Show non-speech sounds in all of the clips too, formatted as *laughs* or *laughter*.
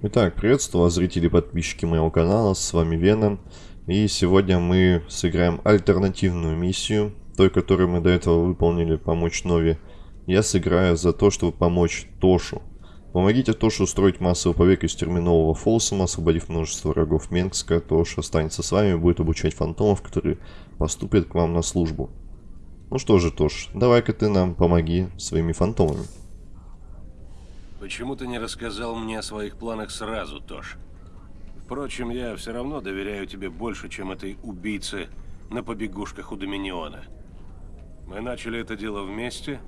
Итак, приветствую вас, зрители и подписчики моего канала, с вами Веном. И сегодня мы сыграем альтернативную миссию, той, которую мы до этого выполнили, помочь Нови. Я сыграю за то, чтобы помочь Тошу. Помогите Тошу устроить массовый побег из терминового Фолсома, освободив множество врагов Менгска. Тоша останется с вами и будет обучать фантомов, которые поступят к вам на службу. Ну что же, Тош, давай-ка ты нам помоги своими фантомами. Почему ты не рассказал мне о своих планах сразу, Тош? Впрочем, я все равно доверяю тебе больше, чем этой убийце на побегушках у Доминиона. Мы начали это дело вместе,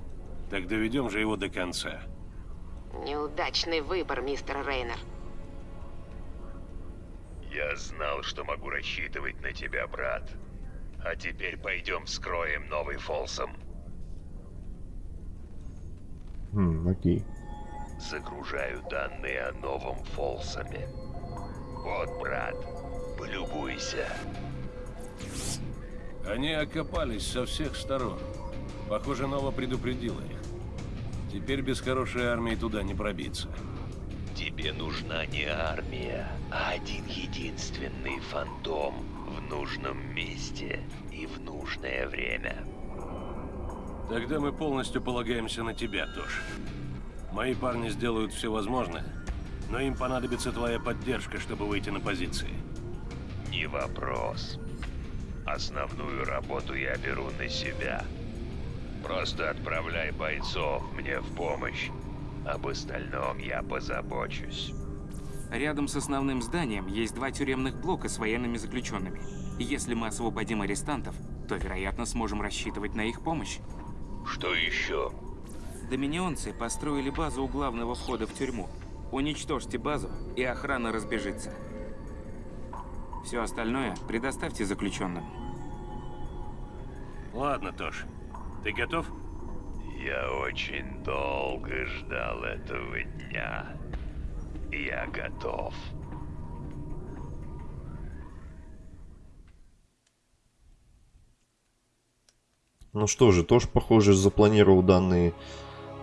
так доведем же его до конца. Неудачный выбор, мистер Рейнер. Я знал, что могу рассчитывать на тебя, брат. А теперь пойдем вскроем новый Фолсом. Хм, окей. Загружаю данные о новом Фолсоме. Вот, брат, полюбуйся. Они окопались со всех сторон. Похоже, Нова предупредила их. Теперь без хорошей армии туда не пробиться. Тебе нужна не армия, а один единственный фантом в нужном месте и в нужное время. Тогда мы полностью полагаемся на тебя, Тош. Мои парни сделают все возможное, но им понадобится твоя поддержка, чтобы выйти на позиции. Не вопрос. Основную работу я беру на себя. Просто отправляй бойцов мне в помощь. Об остальном я позабочусь. Рядом с основным зданием есть два тюремных блока с военными заключенными. Если мы освободим арестантов, то, вероятно, сможем рассчитывать на их помощь. Что еще? Доминионцы построили базу у главного входа в тюрьму. Уничтожьте базу, и охрана разбежится. Все остальное предоставьте заключенным. Ладно, Тош. Ты готов? Я очень долго ждал этого дня. Я готов. Ну что же, тоже, похоже, запланировал данный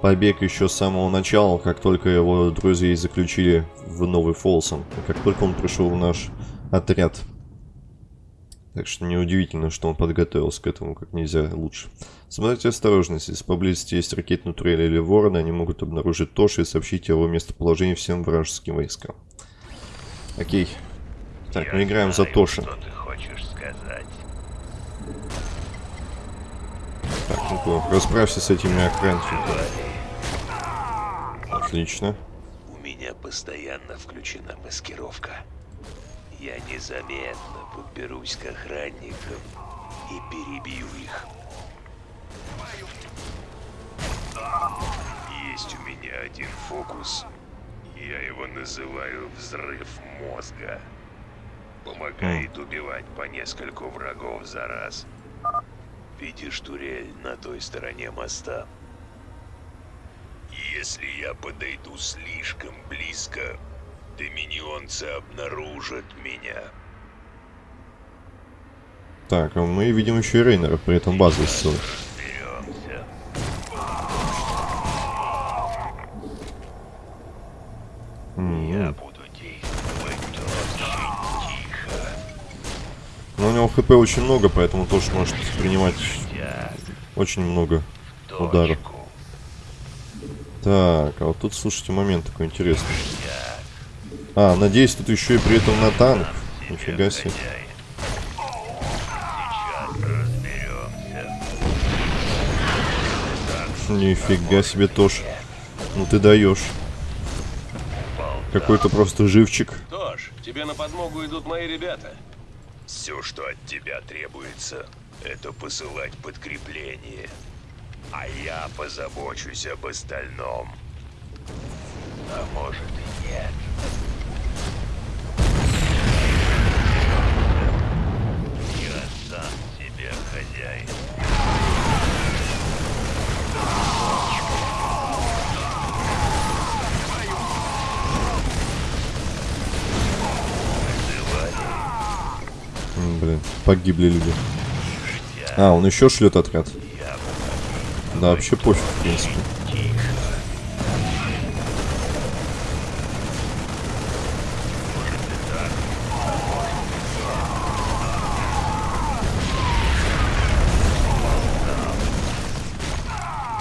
побег еще с самого начала, как только его друзья заключили в Новый Фолсом, как только он пришел в наш отряд. Так что неудивительно, что он подготовился к этому как нельзя лучше. Соблюдайте осторожность. Если поблизости есть ракетный турель или ворон, они могут обнаружить Тоши и сообщить его местоположении всем вражеским войскам. Окей. Так, Я мы играем за знаю, Тоши. Что ты хочешь сказать? Так, ну расправься с этими охранниками. Отлично. У меня постоянно включена маскировка. Я незаметно подберусь к охранникам и перебью их. Есть у меня один фокус. Я его называю взрыв мозга. Помогает убивать по нескольку врагов за раз. Видишь турель на той стороне моста? Если я подойду слишком близко, доминионцы обнаружат меня. Так, а мы видим еще и Рейнера, при этом базу. Разберемся. Я буду действовать очень тихо. Но у него хп очень много, поэтому тоже может принимать очень много ударов. Так, а вот тут, слушайте, момент такой интересный. А, надеюсь, тут еще и при этом на танк. Нифига себе. Нифига себе тоже. Ну ты даешь. Какой-то просто живчик. Тош, тебе на подмогу идут мои ребята. Все, что от тебя требуется, это посылать подкрепление. А я позабочусь об остальном. А может и нет. Я сам себе хозяин. Блин, погибли люди. А, он еще шлет отряд. Да, вообще пофиг, в принципе.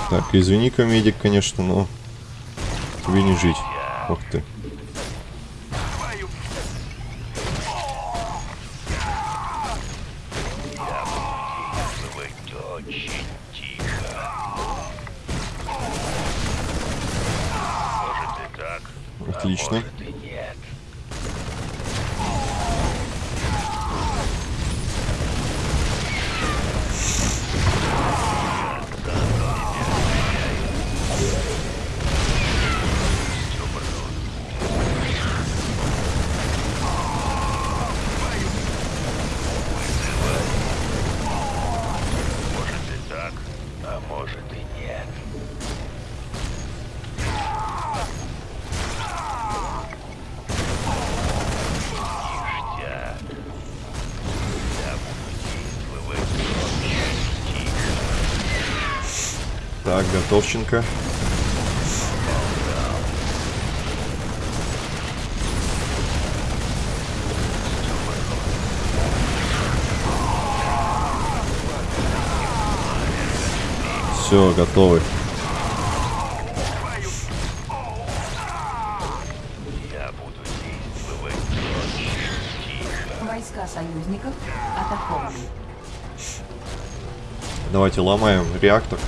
Так, извини, комедик, конечно, но тебе не жить. ух ты. Отлично. Готовченко. Все, готовы. Войска союзников атакованы. Давайте ломаем реактор.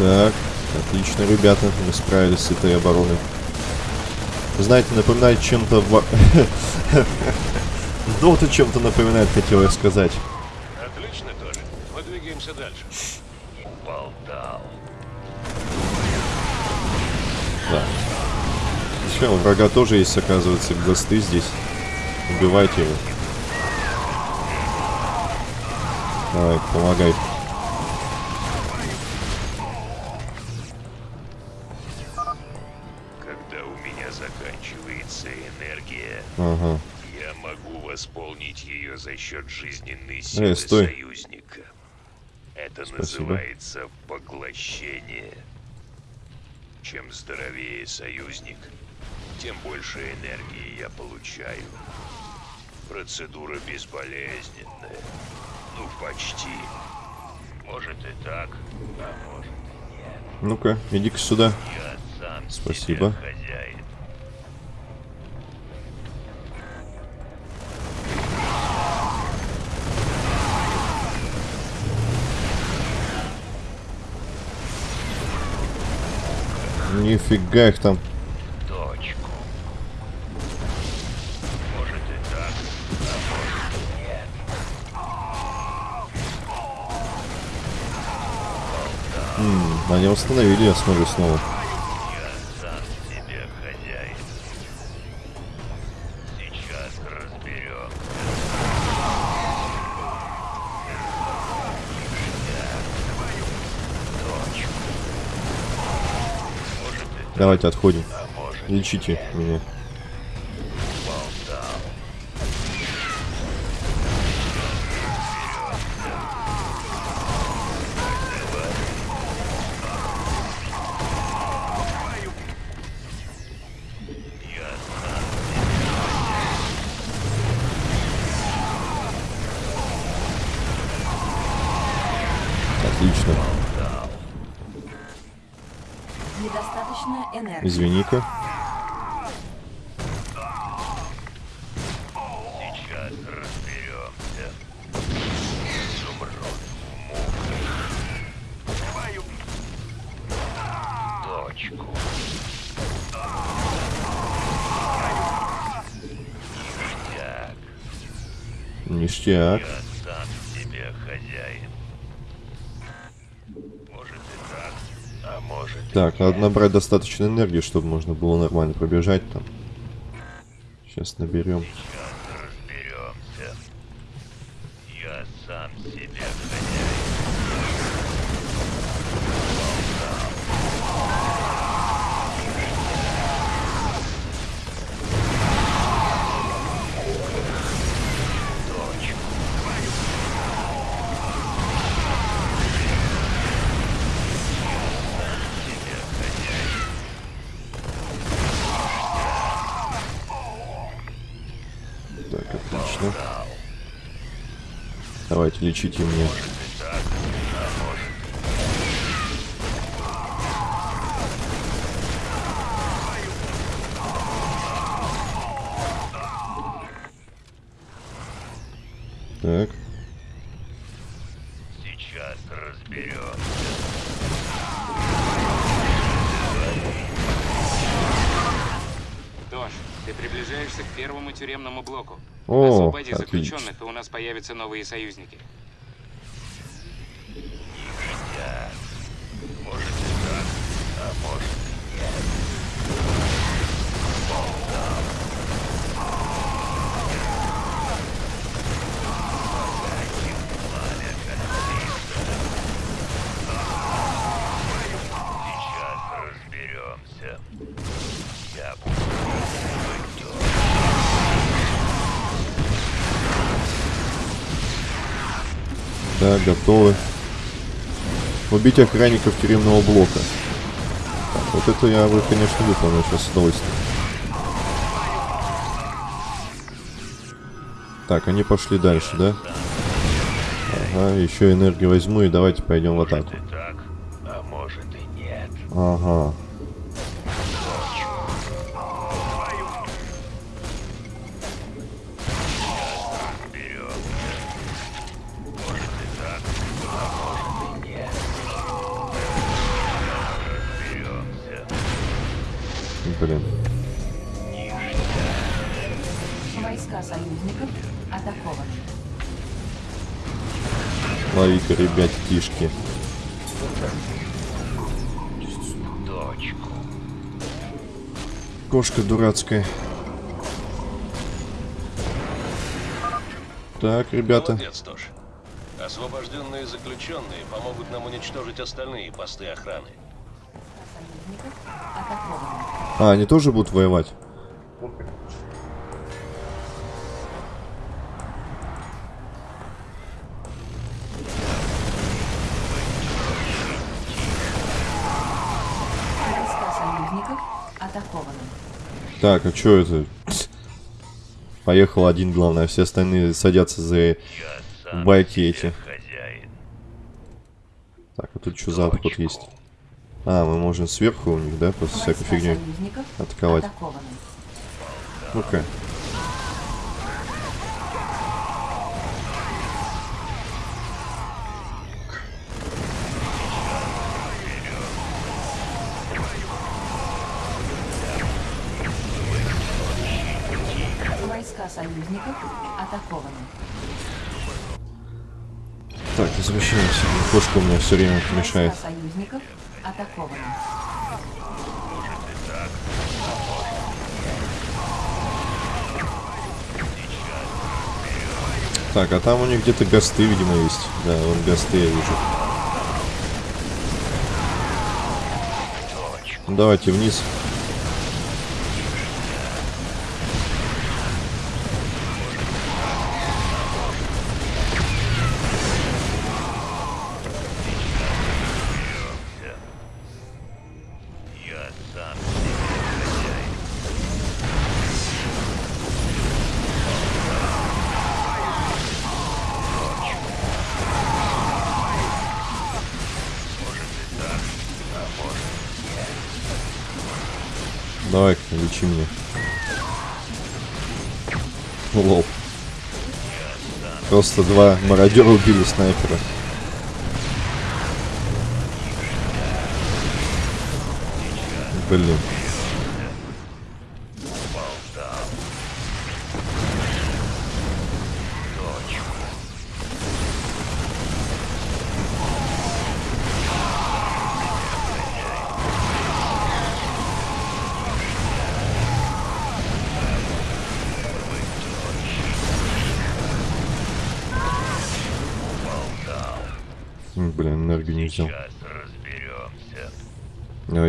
Так, отлично, ребята, мы справились с этой обороной. Вы знаете, напоминает чем-то... Доту *laughs* чем-то напоминает, хотел я сказать. Отлично тоже. Мы двигаемся дальше. Болтал. Да. Все, у врага тоже есть, оказывается, госты здесь. Убивайте его. Давай, помогай. Меня заканчивается энергия, Ага. я могу восполнить ее за счет жизненной силы Эй, стой. союзника. Это Спасибо. называется поглощение. Чем здоровее союзник, тем больше энергии я получаю. Процедура безболезненная. Ну, почти. Может и так, а может и нет. Ну-ка, иди-ка сюда. Я Спасибо. Нифига их там. точку. Может и так, а может и нет. М, Они восстановили, я смотрю снова. Давайте отходим. Лечите меня. Извини-ка. Ништяк. Так, надо набрать достаточно энергии, чтобы можно было нормально пробежать там. Сейчас наберем. Лечите мне. Так, Сейчас разберем. Тош, ты приближаешься к первому тюремному блоку. О, Освободи отлично. заключенных, и у нас появятся новые союзники. Так, готовы. Убить охранников тюремного блока. Вот это я бы, конечно, выполнил сейчас с удовольствием. Так, они пошли дальше, да? Ага, еще энергию возьму и давайте пойдем в атаку. а. Ага. Блин. Войска союзников атакованы. Лови-ка, ребят, тишки. Дочку. Кошка дурацкая. Так, ребята. Молодец, Тош. Освобожденные заключенные помогут нам уничтожить остальные посты охраны. Союзников атакованы. А, они тоже будут воевать? Так, а чё это? Поехал один, главное, все остальные садятся за байки эти. Так, а тут что за обход есть? А, мы можем сверху у них, да, просто всякой Войска фигней союзников атаковать. атакованы. Ну-ка. Войска союзников атакованы. Так, возвращаемся. Кошка у меня все время мешает. Войска союзников атакованы. Так, а там у них где-то гасты, видимо, есть. Да, вон гасты я вижу. Давайте вниз. Давай, лечи меня. Лол. Просто два мародера убили снайпера. Блин.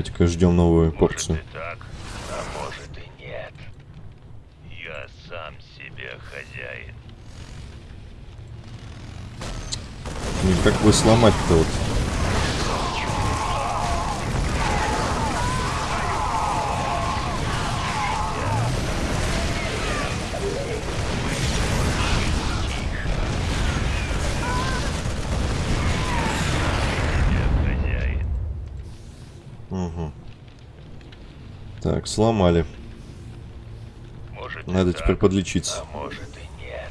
Давайте-ка ждем новую Может порцию. и так, а может и нет. Я сам себе хозяин. Блин, как бы сломать-то вот? Так, сломали. Может, Надо так, теперь подлечиться. а может и нет.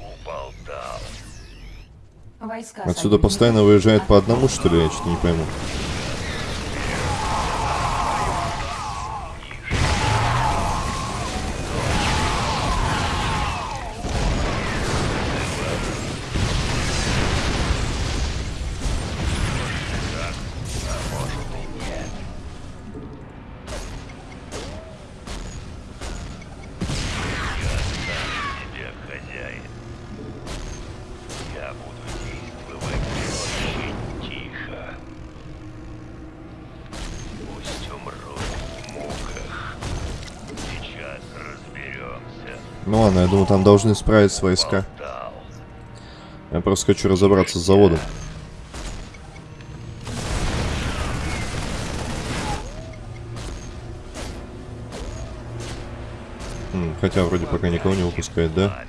Уболтал. Войска Отсюда постоянно выезжает по одному, что ли? Я что-то не пойму. Ну ладно, я думаю, там должны справиться войска. Я просто хочу разобраться с заводом. М, Хотя вроде пока никого не выпускает, да?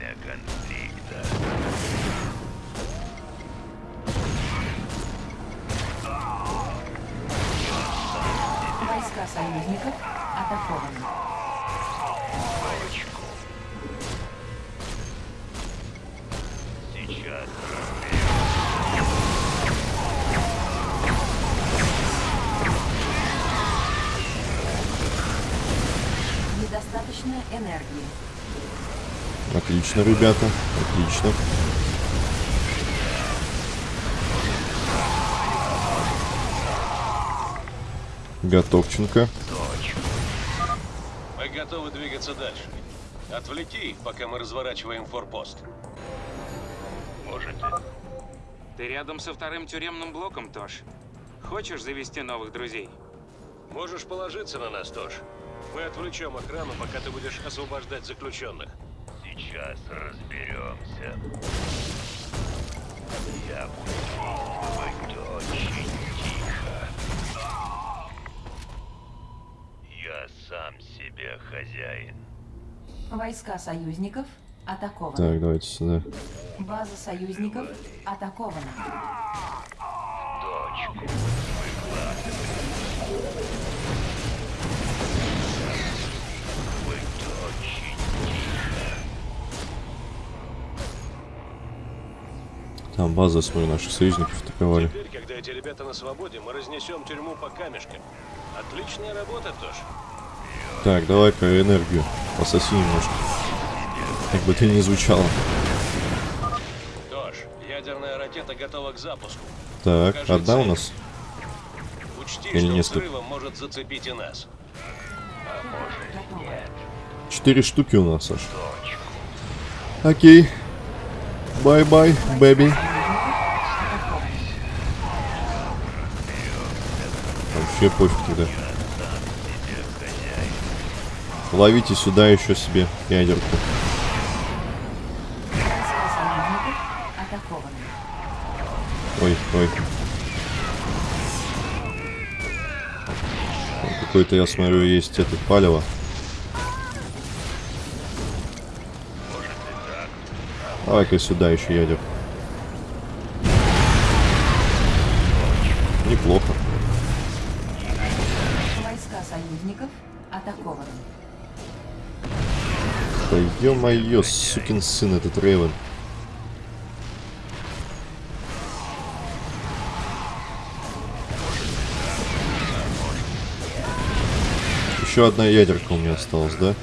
Отлично, ребята. Отлично. Готовченко. Мы готовы двигаться дальше. Отвлеки их, пока мы разворачиваем форпост. Может, Ты рядом со вторым тюремным блоком, Тош. Хочешь завести новых друзей? Можешь положиться на нас, Тош. Мы отвлечем охрану, пока ты будешь освобождать заключенных. Сейчас разберемся. Я буду действовать очень тихо. Я сам себе хозяин. Войска союзников атакованы. Так, давайте сюда. База союзников атакована. Точку. Быть Там база, смотрю, наших союзников атаковали. Теперь, когда эти ребята на свободе, мы разнесем тюрьму по камешкам. Отличная работа, Тош. Так, давай-ка энергию. Пососи немножко. Как бы ты ни звучало. Тош, ядерная ракета готова к запуску. Так, Покажи одна у цель. нас? Учти, Или что несколько? взрывом может зацепить и нас. Готово. Четыре штуки у нас аж. Okay. Bye-bye, baby. Вообще пофиг тогда. Ловите сюда еще себе ядерку. Ой, ой. Какой-то, я смотрю, есть это палево. Давай-ка сюда еще ядер. Неплохо. Войска союзников атакованы. Да ё-моё, сукин сын этот Рейвен. Еще одна ядерка у меня осталась, да?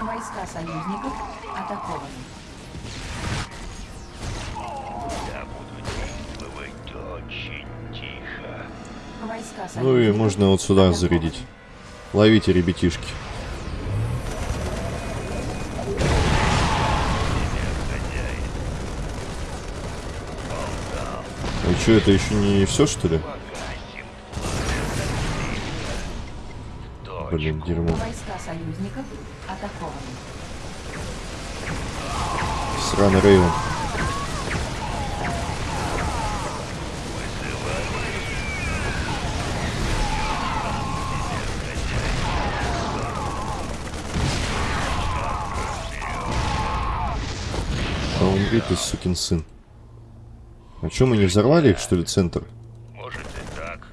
Войска союзников Ну и можно вот сюда зарядить. Ловите, ребятишки. А что, это еще не все, что ли? Блин, дерьмо. Войска союзников атакованы. Сраный Рейвен. А умри ты, сукин сын. А чё, мы не взорвали их, что ли, центр? Может и так.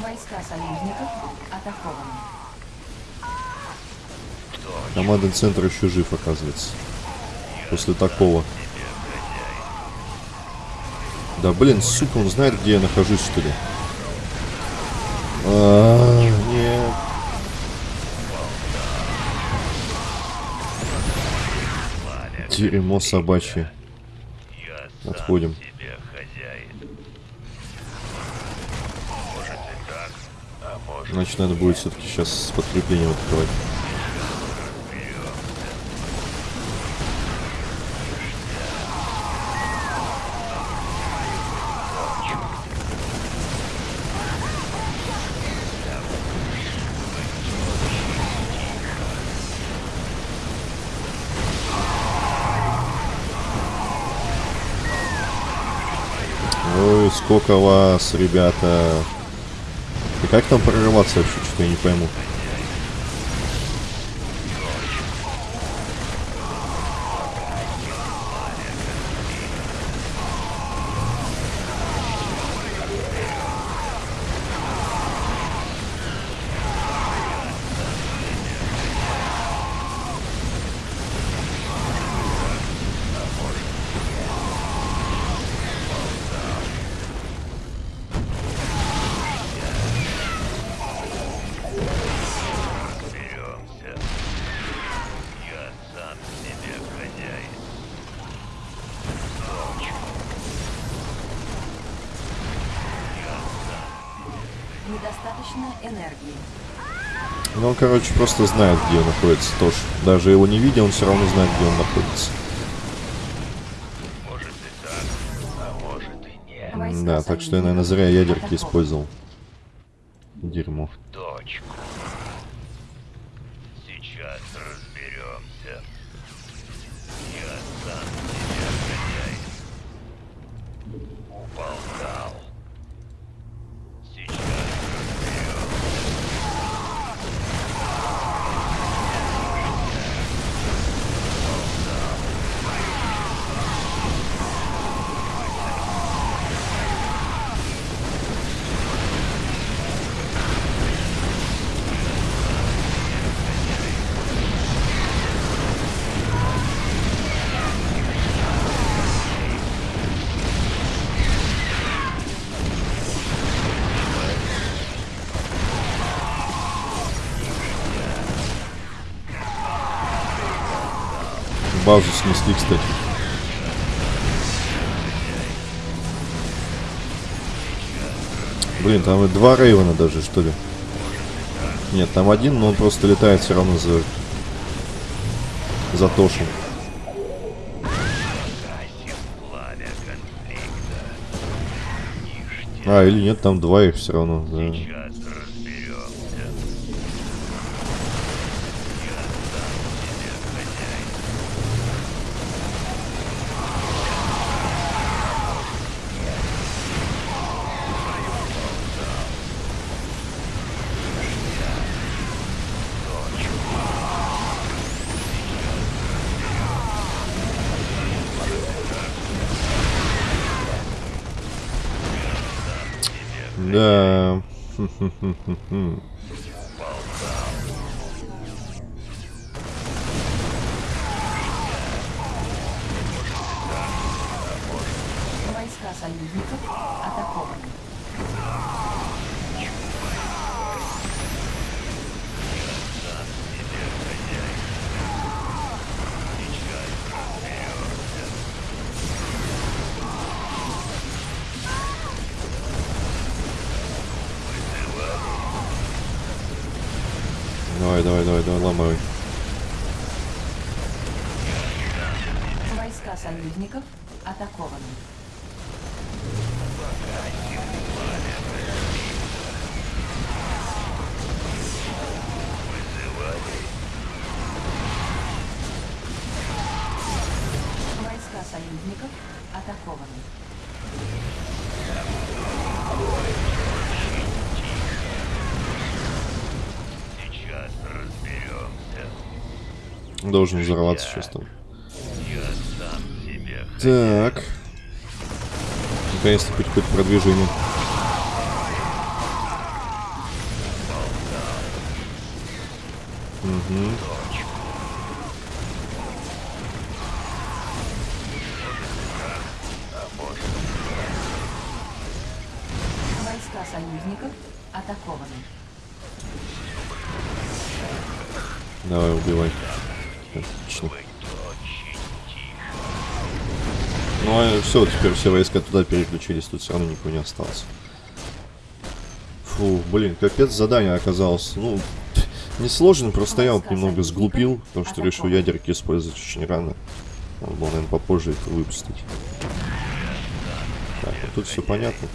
Войска союзников атакованы. Командный центр еще жив, оказывается. После такого. Да блин, сука, он знает, где я нахожусь, что ли? А, нет. Дерьмо собачье. Отходим. а Значит, надо будет все-таки сейчас с подкреплением открывать. Сколько вас, ребята. И как там прорываться вообще, что-то я не пойму. Короче, просто знает, где он находится тоже. Даже его не видя, он все равно знает, где он находится. Может и так, а может и нет. Да, так что я, наверное, зря ядерки использовал. Дерьмо. Точку. Сейчас разберемся. Я сам Базу снесли, кстати. Блин, там и два Рейвена даже, что ли? Нет, там один, но он просто летает все равно за... За Тошу. А, или нет, там два их все равно. да. Hmm, hmm, hmm. Давай, давай, давай, давай, ломай. Войска союзников атакованы. Должен взорваться сейчас там. Так. Наконец-то хоть какое-то продвижение. Угу. Войска союзников атакованы. Давай, убивай. Отлично. Ну а все, теперь все войска туда переключились, тут все равно никого не осталось. Фу, блин, капец задание оказалось. Ну, *laughs* несложно, просто я вот немного сглупил, потому что решил ядерки использовать очень рано. Надо было, наверное, попозже их выпустить. Так, а тут все понятно.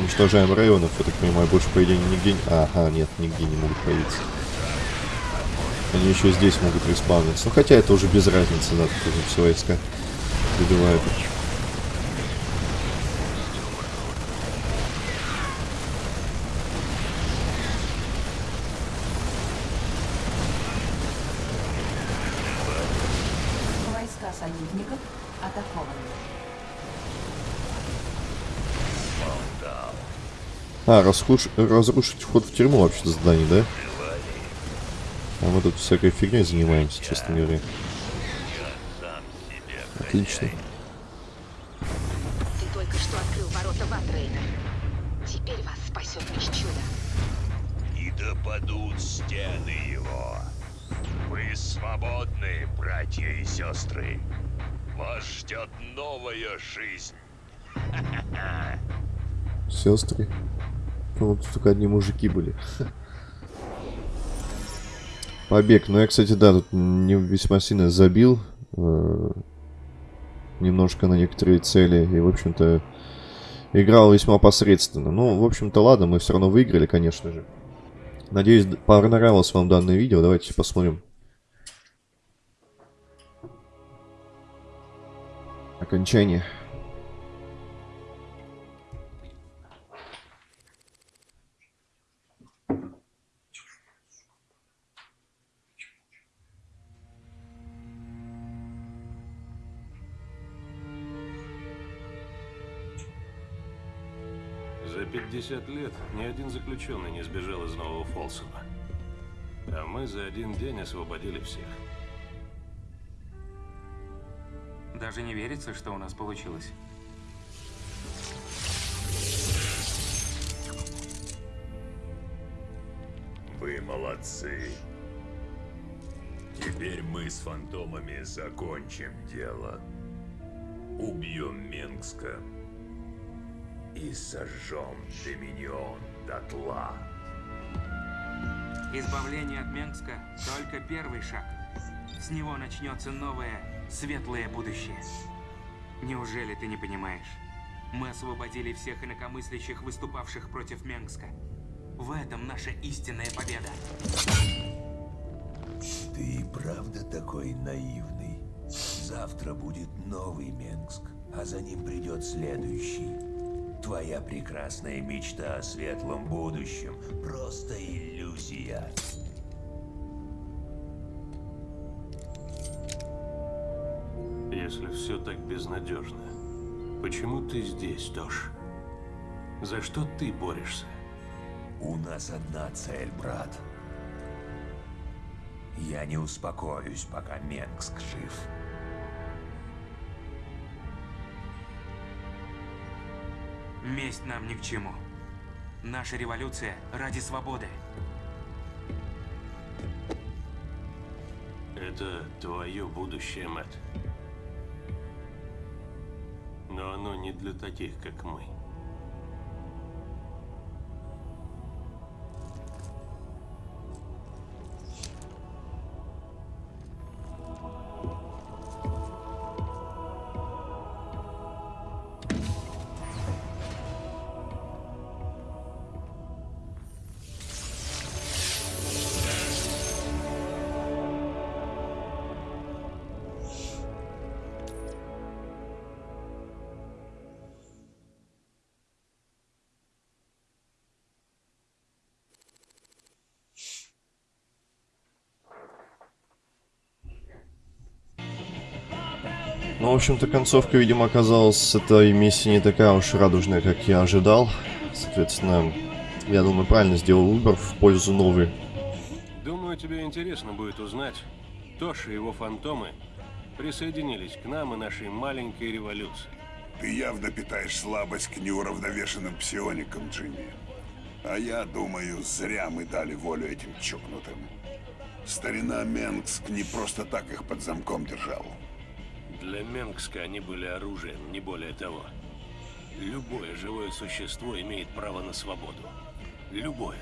Уничтожаем районов, я так понимаю, больше, по идее, нигде... Ага, нет, нигде не могут появиться. Они еще здесь могут респауниться. Ну, хотя это уже без разницы, да, тут уже все войска добивают. Войска союзников атакованы. А, расхуш- разрушить вход в тюрьму вообще задание, да? Мы тут всякой фигней занимаемся, честно говоря. Отлично. Ты только что открыл ворота в ад, Рейнер. Теперь вас спасет лишь чудо. И да падут стены его. Вы свободны, братья и сестры. Вас ждет новая жизнь. Сестры. Ну, вот только одни мужики были. *laughs* Побег. Ну, я, кстати, да, тут не весьма сильно забил. э, немножко на некоторые цели. И, в общем-то, играл весьма посредственно. Ну, в общем-то, ладно, мы все равно выиграли, конечно же. Надеюсь, понравилось вам данное видео. Давайте посмотрим. Окончание. За 50 лет ни один заключенный не сбежал из Нового Фолсова. А мы за один день освободили всех. Даже не верится, что у нас получилось. Вы молодцы. Теперь мы с фантомами закончим дело. Убьем Менгска и сожжем Доминион дотла. Избавление от Менгска – только первый шаг. С него начнется новое, светлое будущее. Неужели ты не понимаешь? Мы освободили всех инакомыслящих, выступавших против Менгска. В этом наша истинная победа. Ты и правда такой наивный? Завтра будет новый Менгск, а за ним придет следующий. Твоя прекрасная мечта о светлом будущем – просто иллюзия. Если все так безнадежно, почему ты здесь, Тош? За что ты борешься? У нас одна цель, брат. Я не успокоюсь, пока Менгск жив. Месть нам ни к чему. Наша революция ради свободы. Это твое будущее, Мэтт. Но оно не для таких, как мы. Ну, в общем-то, концовка, видимо, оказалась с этой миссии не такая уж радужная, как я ожидал. Соответственно, я думаю, правильно сделал выбор в пользу новой. Думаю, Думаю, тебе интересно будет узнать, Тош и его фантомы присоединились к нам и нашей маленькой революции. Ты явно питаешь слабость к неуравновешенным псионикам, Джимми. А я думаю, зря мы дали волю этим чокнутым. Старина Менгск не просто так их под замком держал. Для Менгска они были оружием, не более того. Любое живое существо имеет право на свободу. Любое.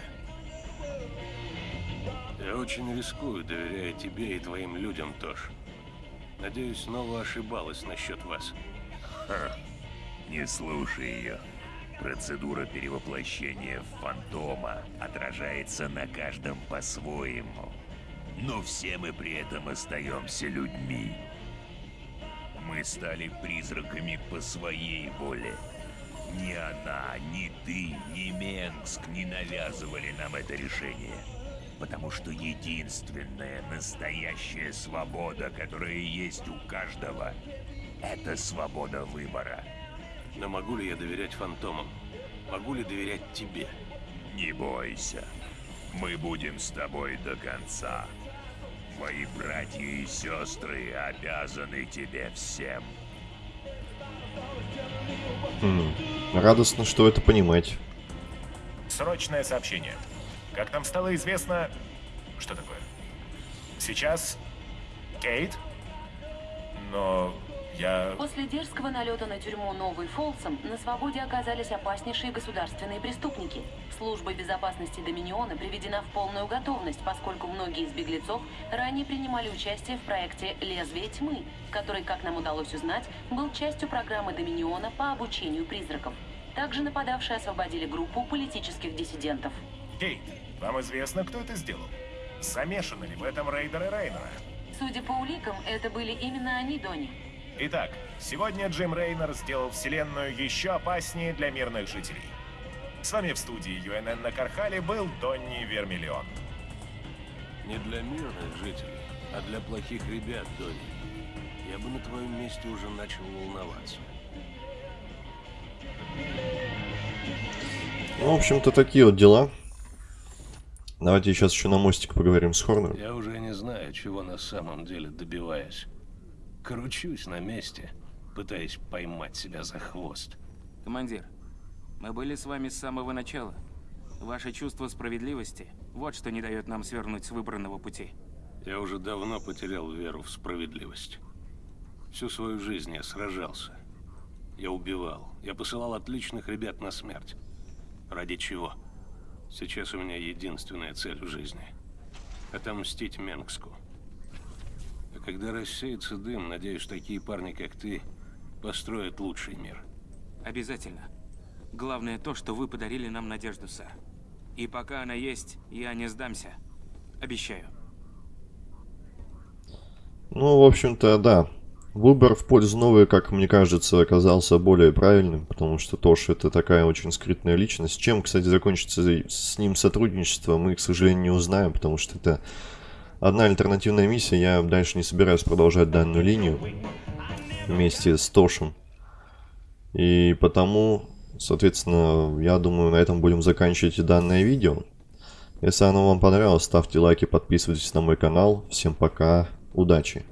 Я очень рискую, доверяя тебе и твоим людям, Тош. Надеюсь, снова ошибалась насчет вас. Не слушай ее. Процедура перевоплощения в фантома отражается на каждом по-своему. Но все мы при этом остаемся людьми. Мы стали призраками по своей воле. Ни она, ни ты, ни Менгск не навязывали нам это решение. Потому что единственная настоящая свобода, которая есть у каждого, это свобода выбора. Но могу ли я доверять фантомам? Могу ли доверять тебе? Не бойся. Мы будем с тобой до конца. Твои братья и сестры обязаны тебе всем. Хм, радостно, что вы это понимаете. Срочное сообщение. Как нам стало известно... Что такое? Сейчас... Кейт? Но я... После дерзкого налета на тюрьму Новый Фолсом на свободе оказались опаснейшие государственные преступники. Служба безопасности Доминиона приведена в полную готовность, поскольку многие из беглецов ранее принимали участие в проекте «Лезвие тьмы», который, как нам удалось узнать, был частью программы Доминиона по обучению призраков. Также нападавшие освободили группу политических диссидентов. Кейт, вам известно, кто это сделал? Замешаны ли в этом рейдеры Рейнера? Судя по уликам, это были именно они, Донни. Итак, сегодня Джим Рейнер сделал Вселенную еще опаснее для мирных жителей. С вами в студии ЮНН на Кархале был Донни Вермиллион. Не для мирных жителей, а для плохих ребят, Донни. Я бы на твоем месте уже начал волноваться. Ну, в общем-то, такие вот дела. Давайте сейчас еще на мостик поговорим с Хорнером. Я уже не знаю, чего на самом деле добиваюсь. Кручусь на месте, пытаясь поймать себя за хвост. Командир, мы были с вами с самого начала. Ваше чувство справедливости – вот что не дает нам свернуть с выбранного пути. Я уже давно потерял веру в справедливость. Всю свою жизнь я сражался. Я убивал. Я посылал отличных ребят на смерть. Ради чего? Сейчас у меня единственная цель в жизни. Отомстить Менгску. Когда рассеется дым, надеюсь, такие парни, как ты, построят лучший мир. Обязательно. Главное то, что вы подарили нам надежду, сэр. И пока она есть, я не сдамся. Обещаю. Ну, в общем-то, да. Выбор в пользу новой, как мне кажется, оказался более правильным, потому что Тош это такая очень скрытная личность. Чем, кстати, закончится с ним сотрудничество, мы, к сожалению, не узнаем, потому что это одна альтернативная миссия. Я дальше не собираюсь продолжать данную линию вместе с Тошем. И потому, соответственно, я думаю, на этом будем заканчивать данное видео. Если оно вам понравилось, ставьте лайки, подписывайтесь на мой канал. Всем пока, удачи!